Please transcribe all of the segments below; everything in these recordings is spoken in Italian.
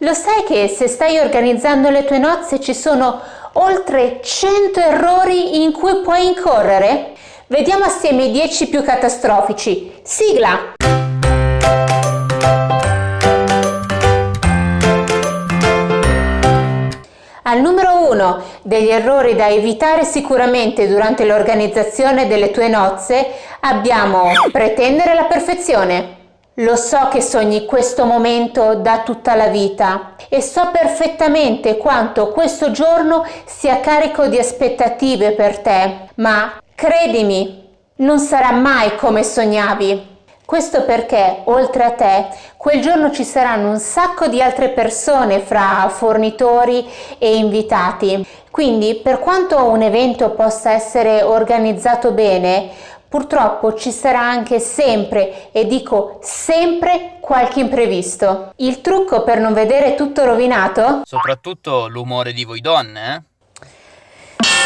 Lo sai che se stai organizzando le tue nozze ci sono oltre 100 errori in cui puoi incorrere? Vediamo assieme i 10 più catastrofici. Sigla! Al numero 1 degli errori da evitare sicuramente durante l'organizzazione delle tue nozze abbiamo pretendere la perfezione. Lo so che sogni questo momento da tutta la vita e so perfettamente quanto questo giorno sia carico di aspettative per te, ma credimi, non sarà mai come sognavi. Questo perché, oltre a te, quel giorno ci saranno un sacco di altre persone fra fornitori e invitati. Quindi, per quanto un evento possa essere organizzato bene, Purtroppo ci sarà anche sempre, e dico sempre, qualche imprevisto. Il trucco per non vedere tutto rovinato? Soprattutto l'umore di voi donne, eh?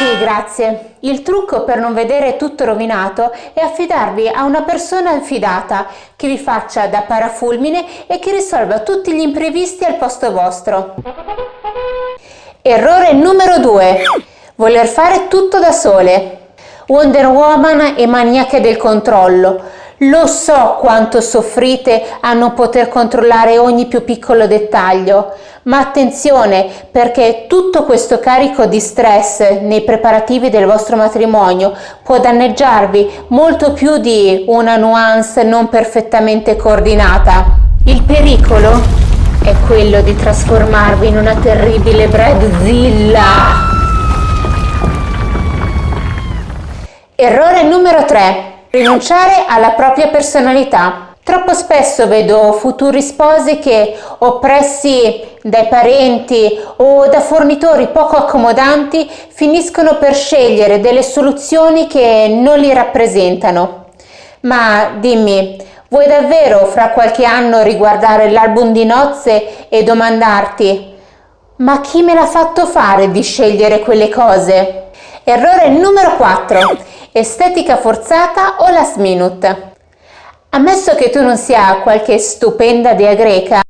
Sì, grazie. Il trucco per non vedere tutto rovinato è affidarvi a una persona affidata che vi faccia da parafulmine e che risolva tutti gli imprevisti al posto vostro. Errore numero 2. Voler fare tutto da sole. Wonder Woman e maniache del controllo. Lo so quanto soffrite a non poter controllare ogni più piccolo dettaglio, ma attenzione perché tutto questo carico di stress nei preparativi del vostro matrimonio può danneggiarvi molto più di una nuance non perfettamente coordinata. Il pericolo è quello di trasformarvi in una terribile Bradzilla. Errore numero 3. Rinunciare alla propria personalità. Troppo spesso vedo futuri sposi che, oppressi dai parenti o da fornitori poco accomodanti, finiscono per scegliere delle soluzioni che non li rappresentano. Ma dimmi, vuoi davvero fra qualche anno riguardare l'album di nozze e domandarti ma chi me l'ha fatto fare di scegliere quelle cose? Errore numero 4 estetica forzata o last minute. Ammesso che tu non sia qualche stupenda dea greca,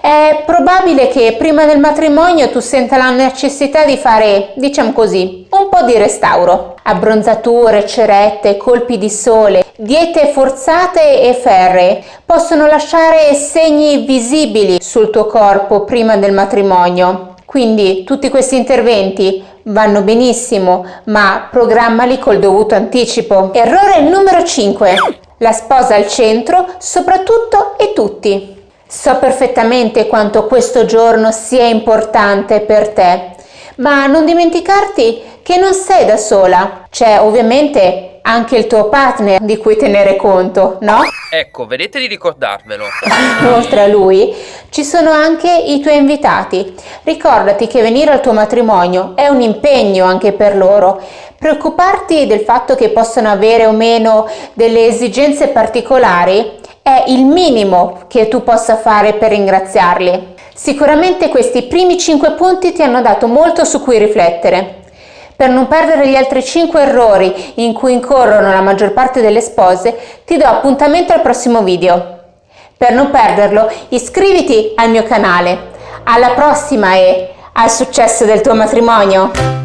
è probabile che prima del matrimonio tu senta la necessità di fare, diciamo così, po' di restauro. Abbronzature, cerette, colpi di sole, diete forzate e ferree possono lasciare segni visibili sul tuo corpo prima del matrimonio. Quindi tutti questi interventi vanno benissimo, ma programmali col dovuto anticipo. Errore numero 5. La sposa al centro, soprattutto e tutti. So perfettamente quanto questo giorno sia importante per te, ma non dimenticarti che non sei da sola. C'è ovviamente anche il tuo partner di cui tenere conto, no? Ecco, vedete di ricordarvelo. Oltre a lui, ci sono anche i tuoi invitati. Ricordati che venire al tuo matrimonio è un impegno anche per loro. Preoccuparti del fatto che possano avere o meno delle esigenze particolari è il minimo che tu possa fare per ringraziarli. Sicuramente questi primi 5 punti ti hanno dato molto su cui riflettere. Per non perdere gli altri 5 errori in cui incorrono la maggior parte delle spose, ti do appuntamento al prossimo video. Per non perderlo, iscriviti al mio canale. Alla prossima e al successo del tuo matrimonio!